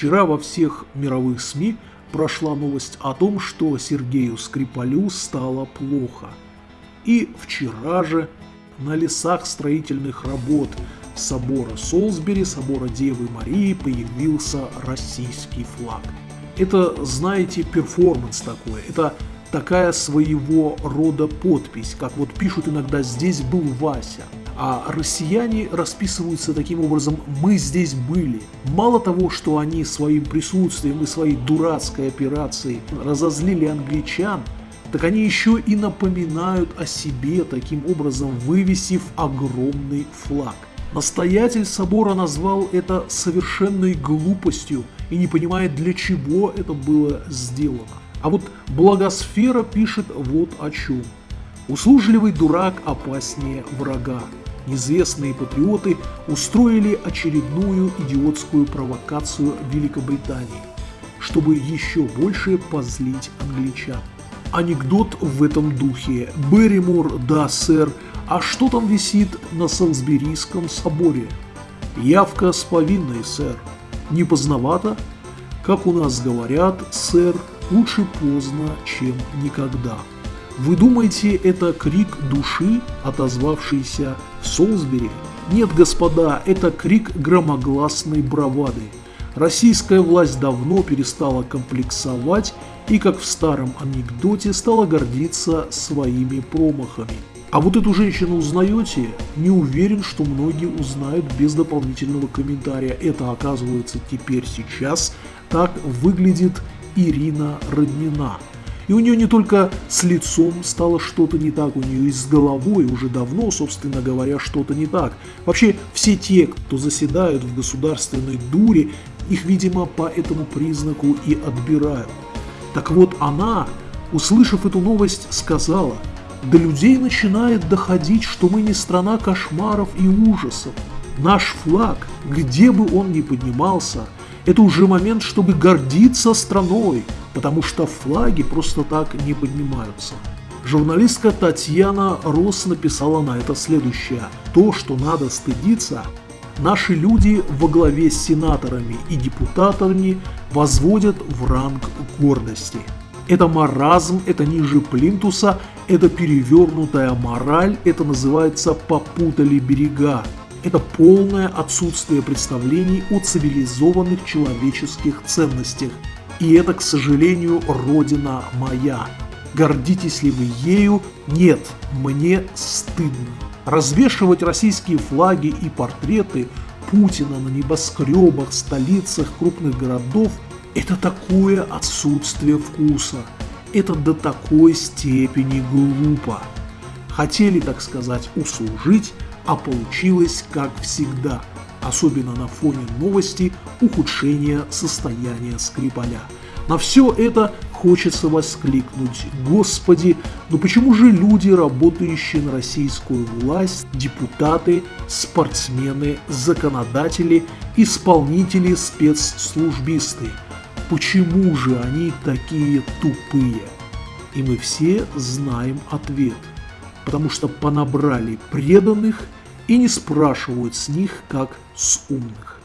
Вчера во всех мировых СМИ прошла новость о том, что Сергею Скрипалю стало плохо. И вчера же на лесах строительных работ собора Солсбери, собора Девы Марии появился российский флаг. Это, знаете, перформанс такой, это такая своего рода подпись, как вот пишут иногда «здесь был Вася». А россияне расписываются таким образом «мы здесь были». Мало того, что они своим присутствием и своей дурацкой операцией разозлили англичан, так они еще и напоминают о себе, таким образом вывесив огромный флаг. Настоятель собора назвал это совершенной глупостью и не понимает, для чего это было сделано. А вот благосфера пишет вот о чем. Услужливый дурак опаснее врага известные патриоты устроили очередную идиотскую провокацию Великобритании, чтобы еще больше позлить англичан. Анекдот в этом духе. Берримор, да, сэр, а что там висит на Салсберийском соборе? Явка с повинной, сэр. Не поздновато? Как у нас говорят, сэр, лучше поздно, чем никогда. Вы думаете, это крик души, отозвавшийся в Солсбери? Нет, господа, это крик громогласной бравады. Российская власть давно перестала комплексовать и, как в старом анекдоте, стала гордиться своими промахами. А вот эту женщину узнаете? Не уверен, что многие узнают без дополнительного комментария. Это, оказывается, теперь сейчас так выглядит Ирина Роднина. И у нее не только с лицом стало что-то не так, у нее и с головой уже давно, собственно говоря, что-то не так. Вообще, все те, кто заседают в государственной дуре, их, видимо, по этому признаку и отбирают. Так вот, она, услышав эту новость, сказала, до людей начинает доходить, что мы не страна кошмаров и ужасов. Наш флаг, где бы он ни поднимался, это уже момент, чтобы гордиться страной, потому что флаги просто так не поднимаются. Журналистка Татьяна Рос написала на это следующее. То, что надо стыдиться, наши люди во главе с сенаторами и депутатами возводят в ранг гордости. Это маразм, это ниже плинтуса, это перевернутая мораль, это называется «попутали берега». Это полное отсутствие представлений о цивилизованных человеческих ценностях – и это, к сожалению, родина моя. Гордитесь ли вы ею? Нет, мне стыдно. Развешивать российские флаги и портреты Путина на небоскребах, столицах крупных городов – это такое отсутствие вкуса. Это до такой степени глупо. Хотели, так сказать, услужить, а получилось как всегда – особенно на фоне новости ухудшения состояния Скрипаля. На все это хочется воскликнуть, господи, ну почему же люди, работающие на российскую власть, депутаты, спортсмены, законодатели, исполнители, спецслужбисты, почему же они такие тупые? И мы все знаем ответ, потому что понабрали преданных – и не спрашивают с них, как с умных.